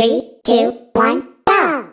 Three, two, one, go!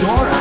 Dora.